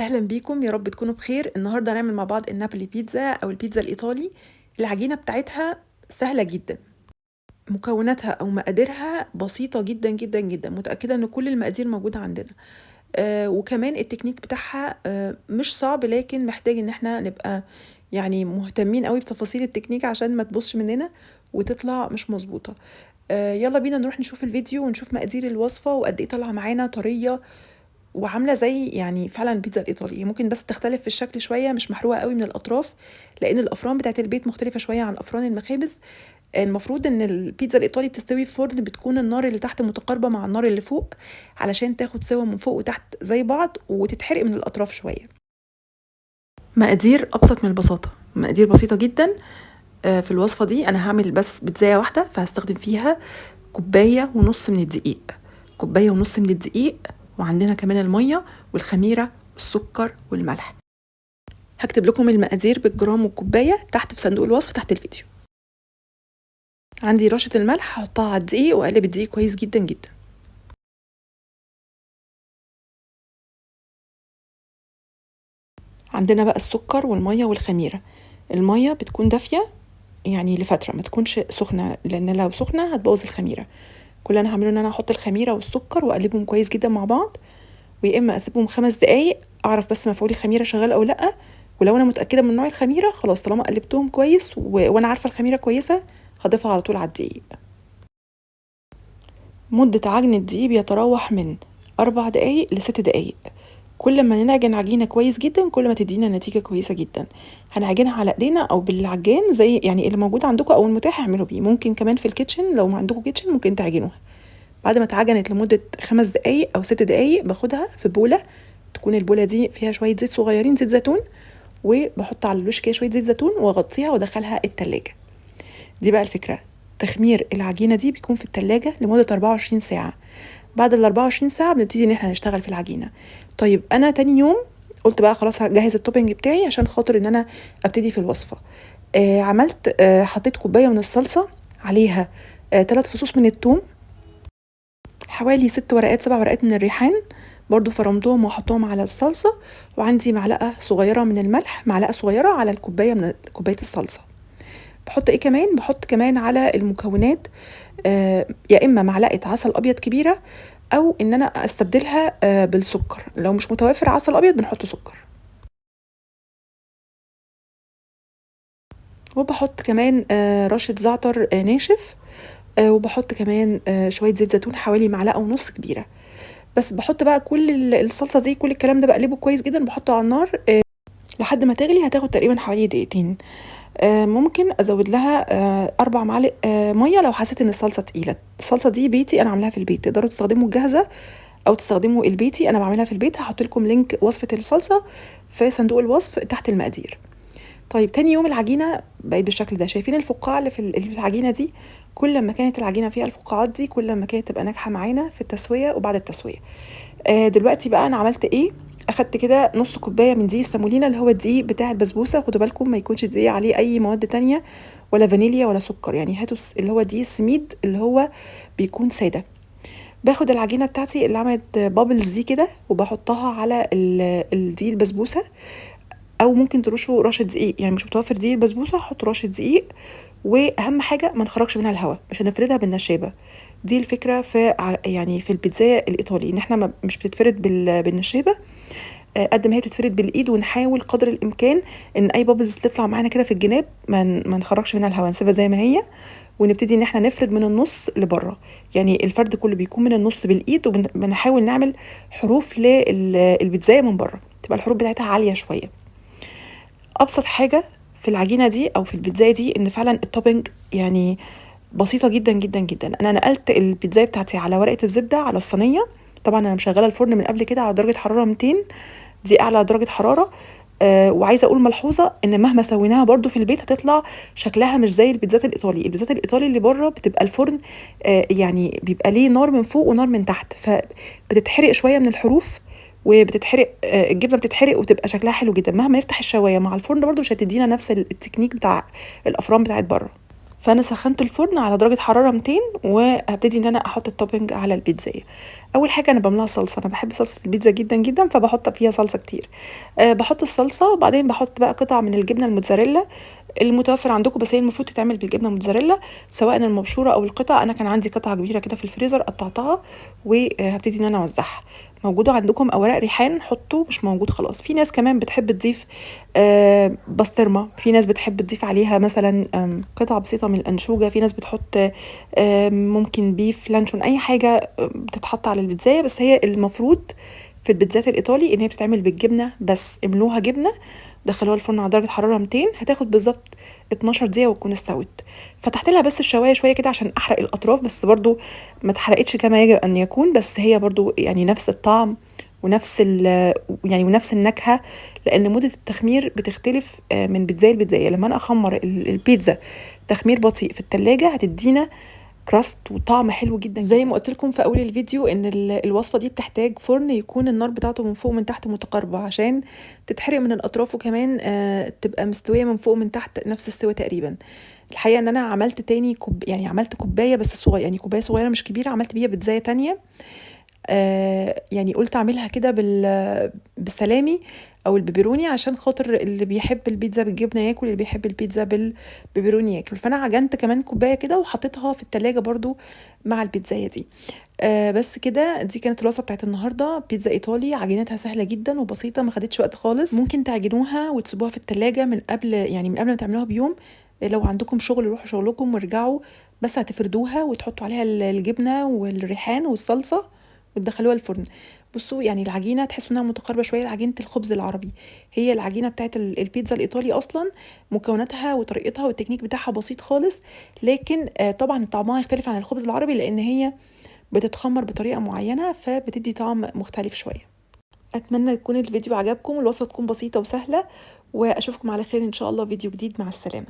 أهلا بيكم يا رب تكونوا بخير. النهارده هنعمل مع بعض النابولي بيتزا أو البيتزا الإيطالي. العجينة بتاعتها سهلة جدا. مكوناتها أو مقاديرها بسيطة جدا جدا جدا. متأكدة إن كل المقادير موجودة عندنا. آه وكمان التكنيك بتاعها آه مش صعب لكن محتاج إن إحنا نبقى يعني مهتمين قوي بتفاصيل التكنيك عشان ما تبصش مننا وتطلع مش مظبوطة. آه يلا بينا نروح نشوف الفيديو ونشوف مقادير الوصفة وقد إيه طالعة معانا طرية. وعاملة زي يعني فعلا البيتزا الايطالي ممكن بس تختلف في الشكل شوية مش محروقة قوي من الأطراف لأن الأفران بتاعت البيت مختلفة شوية عن أفران المخابز. المفروض إن البيتزا الإيطالي بتستوي في فرن بتكون النار اللي تحت متقاربة مع النار اللي فوق علشان تاخد سوا من فوق وتحت زي بعض وتتحرق من الأطراف شوية. مقادير أبسط من البساطة. مقادير بسيطة جدا. في الوصفة دي أنا هعمل بس بيتزايه واحدة فهستخدم فيها كوباية ونص من الدقيق. كوباية ونص من الدقيق وعندنا كمان المية والخميرة والسكر والملح. هكتب لكم المقادير بالجرام والكوباية تحت في صندوق الوصف تحت الفيديو. عندي رشة الملح هحطها على الدقيق وأقلب الدقيق كويس جدا جدا. عندنا بقى السكر والمية والخميرة. المية بتكون دافية يعني لفترة ما تكونش سخنة لأن لو سخنة هتبوظ الخميرة. كل أنا هعمله إن أنا أحط الخميرة والسكر وأقلبهم كويس جدا مع بعض ويا إما أسيبهم خمس دقايق أعرف بس مفعول الخميره شغال أو لأ ولو أنا متأكدة من نوع الخميرة خلاص طالما قلبتهم كويس و... وأنا عارفة الخميرة كويسة هضيفها على طول على الدقيق. مدة عجن الدقيق بيتراوح من أربع دقايق لست دقايق. كل ما نعجن عجينة كويس جدا كل ما تدينا نتيجة كويسة جدا. هنعجنها على إيدينا أو بالعجان زي يعني اللي موجود عندكم أو المتاح اعملوا بيه. ممكن كمان في ال kitchen machine لو عندكم kitchen machine ممكن تعجنوها. بعد ما اتعجنت لمدة خمس دقايق أو ست دقايق باخدها في بولة. تكون البولة دي فيها شوية زيت صغيرين زيت زيتون. وبحط على الوش كده شوية زيت زيتون وأغطيها وأدخلها التلاجة. دي بقى الفكرة. تخمير العجينة دي بيكون في التلاجة لمدة 24 ساعة. بعد ال 24 ساعة بنبتدي إن إحنا نشتغل في العجينة. طيب أنا تاني يوم قلت بقى خلاص هجهز التوبنج بتاعي عشان خاطر إن أنا أبتدي في الوصفة. آه عملت آه حطيت كوباية من الصلصة عليها آه ثلاث فصوص من الثوم حوالي ست ورقات سبع ورقات من الريحان برضو فرمتهم وحطهم على الصلصة وعندي معلقة صغيرة من الملح معلقة صغيرة على الكوباية من كوباية الصلصة. بحط إيه كمان؟ بحط كمان على المكونات آه يا إما معلقة عسل أبيض كبيرة أو إن أنا أستبدلها آه بالسكر. لو مش متوفر عسل أبيض بنحط سكر. وبحط كمان آه رشة زعتر ناشف وبحط كمان شوية زيت زيتون حوالي معلقة ونص كبيرة. بس بحط بقى كل الصلصة دي كل الكلام ده بقلبه كويس جدا بحطه على النار لحد ما تغلي هتاخد تقريبا حوالي دقيقتين. ممكن أزود لها آه أربع معالق آه مية لو حسيت إن الصلصة تقيلة. الصلصة دي بيتي أنا عاملاها في البيت تقدروا تستخدموا الجاهزة أو تستخدموا البيتي أنا بعملها في البيت. هحط لكم لينك وصفة الصلصة في صندوق الوصف تحت المقادير. طيب تاني يوم العجينة بقت بالشكل ده. شايفين الفقاعة اللي في العجينة دي؟ كل ما كانت العجينة فيها الفقاعات دي كل ما كانت تبقى ناجحة معانا في التسوية وبعد التسوية. آه دلوقتي بقى أنا عملت إيه؟ أخدت كده نص كوباية من دقيق السامولينا اللي هو الدقيق بتاع البسبوسة. خدوا بالكم ما يكونش الدقيق عليه أي مواد تانية ولا فانيليا ولا سكر. يعني هاتوا اللي هو دقيق السميد اللي هو بيكون سادة. باخد العجينة بتاعتي اللي عملت بابلز دي كده وبحطها على الدقيق البسبوسة. أو ممكن ترشوا رشة دقيق. يعني مش متوفر دقيق البسبوسه حطوا رشة دقيق وأهم حاجة ما نخرجش منها الهواء مش هنفردها بالنشابة. دي الفكرة في يعني في البيتزا الإيطالي إن إحنا مش بتتفرد بالنشابة. قد ما هي تتفرد بالإيد ونحاول قدر الإمكان إن أي بابلز تطلع معانا كده في الجناب ما ما نخرجش منها الهواء نسيبها زي ما هي ونبتدي إن إحنا نفرد من النص لبره. يعني الفرد كله بيكون من النص بالإيد وبنحاول نعمل حروف للبيتزا من بره. تبقى الحروف بتاعتها عالية شوية. أبسط حاجة في العجينة دي أو في البيتزا دي إن فعلا التوبنج يعني بسيطة جدا جدا جدا. أنا نقلت البيتزا بتاعتي على ورقة الزبدة على الصينية. طبعا أنا مشغلة الفرن من قبل كده على درجة حرارة 200 دي أعلى درجة حرارة. آه وعايزة أقول ملحوظة إن مهما سويناها برده في البيت هتطلع شكلها مش زي البيتزات الإيطالي. البيتزات الإيطالي اللي بره بتبقى الفرن آه يعني بيبقى ليه نار من فوق ونار من تحت. فبتتحرق شوية من الحروف. وبتتحرق الجبنة بتتحرق وتبقى شكلها حلو جدا. مهما نفتح الشواية مع الفرن برده مش هتدينا نفس التكنيك بتاع الأفران بتاعت بره. فأنا سخنت الفرن على درجة حرارة 200 وهبتدي إن أنا أحط ال topping على البيتزايه أول حاجة أنا بملاها صلصة. أنا بحب صلصة البيتزا جدا جدا فبحط فيها صلصة كتير. أه بحط الصلصة وبعدين بحط بقى قطع من الجبنة الموتزاريلا. المتوفر عندكم بس هي المفروض تتعمل بالجبنة الموتزاريلا سواء المبشورة أو القطع. أنا كان عندي قطعة كبيرة كده في الفريزر قطعتها وهبتدي إن أنا أوزعها. موجودة عندكم أوراق ريحان حطوا مش موجود خلاص. في ناس كمان بتحب تضيف آه بسطرمة. في ناس بتحب تضيف عليها مثلا قطع بسيطة من الأنشوجة. في ناس بتحط آه ممكن بيف لانشون أي حاجة بتتحط على البيتزايه بس هي المفروض في البيتزات الإيطالي إن هي بتتعمل بالجبنة بس املوها جبنة دخلوها الفرن على درجة حرارة 200 هتاخد بالظبط 12 دقيقة وتكون استوت. فتحت لها بس الشواية شوية كده عشان أحرق الأطراف بس برضو ما اتحرقتش كما يجب أن يكون بس هي برضو يعني نفس الطعم ونفس يعني ونفس النكهة لأن مدة التخمير بتختلف من بيتزاية لبيتزاية. لما أنا أخمر البيتزا تخمير بطيء في التلاجة هتدينا كراست وطعم حلو جدا زي ما قلت لكم في أول الفيديو إن الوصفة دي بتحتاج فرن يكون النار بتاعته من فوق ومن تحت متقاربة عشان تتحرق من الأطراف وكمان آه تبقى مستوية من فوق ومن تحت نفس السوا تقريبا. الحقيقة إن أنا عملت تاني كوب يعني عملت كوباية بس صغيرة يعني كوباية صغيرة مش كبيرة عملت بيها بيتزاية تانية. يعني قلت أعملها كده بال بالسلامي أو البيبروني عشان خاطر اللي بيحب البيتزا بالجبنة ياكل اللي بيحب البيتزا بالبيبروني ياكل. فأنا عجنت كمان كوباية كده وحطيتها في التلاجة برضو مع البيتزاية دي. آه بس كده دي كانت الوصفة بتاعت النهارده. بيتزا إيطالي عجينتها سهلة جدا وبسيطة ما خدتش وقت خالص. ممكن تعجنوها وتسيبوها في التلاجة من قبل يعني من قبل ما تعملوها بيوم. لو عندكم شغل روحوا شغلكم وارجعوا بس هتفردوها وتحطوا عليها الجبنة والريحان والصلصة. وتدخلوها الفرن. بصوا يعني العجينة تحسوا إنها متقاربة شوية لعجينة الخبز العربي. هي العجينة بتاعت البيتزا الإيطالي أصلا مكوناتها وطريقتها والتكنيك بتاعها بسيط خالص لكن طبعا طعمها يختلف عن الخبز العربي لأن هي بتتخمر بطريقة معينة فبتدي طعم مختلف شوية. أتمنى يكون الفيديو عجبكم والوصفه تكون بسيطة وسهلة وأشوفكم على خير إن شاء الله فيديو جديد. مع السلامة.